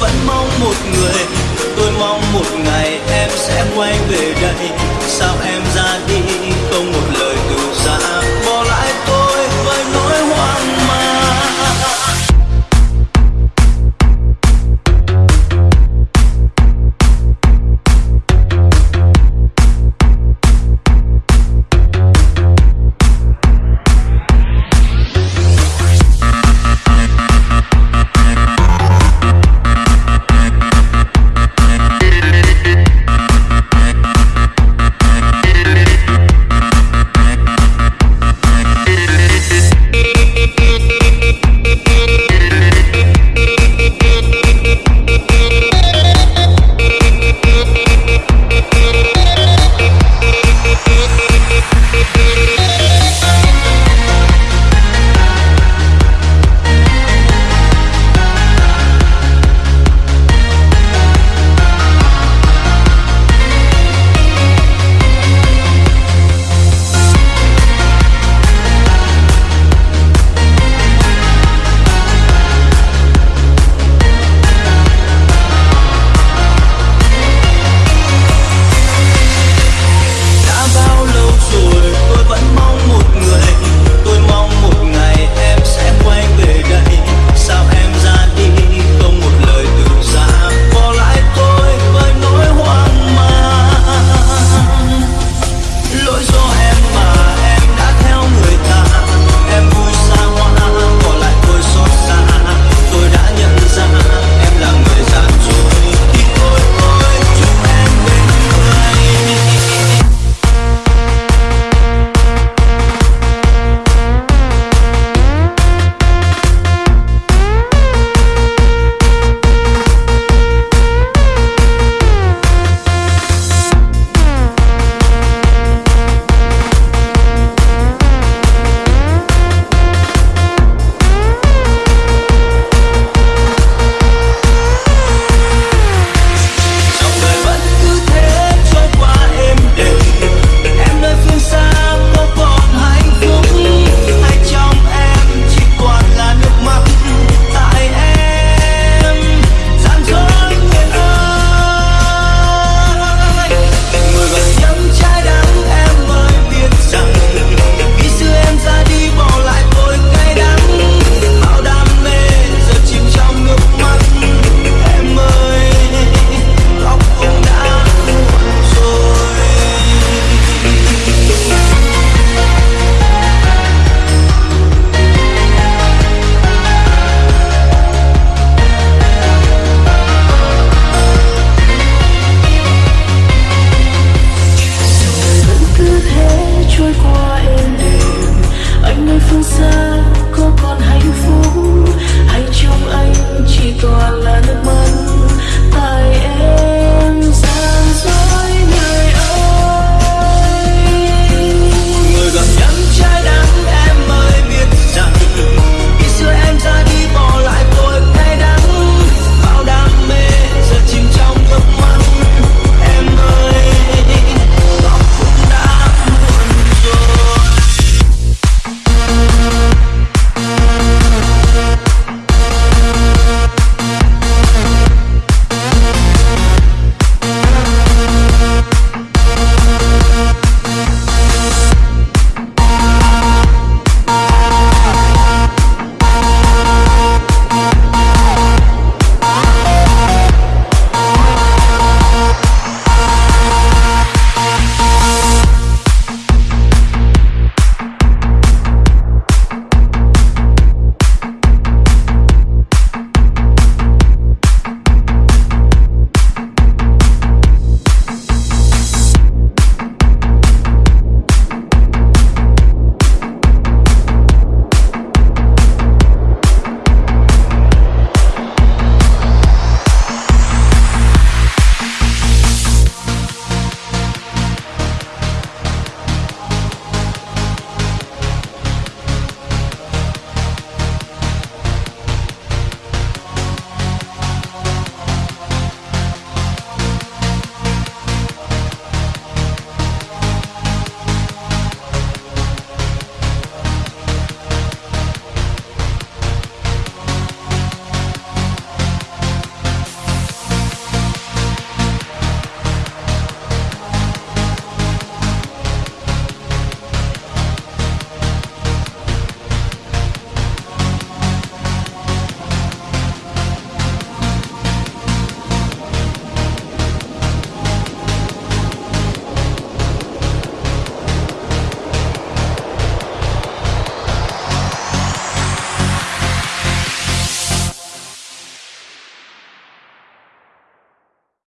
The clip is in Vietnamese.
vẫn mong một người tôi mong một ngày em sẽ quay về đây sao em ra đi, không một lời từ xa?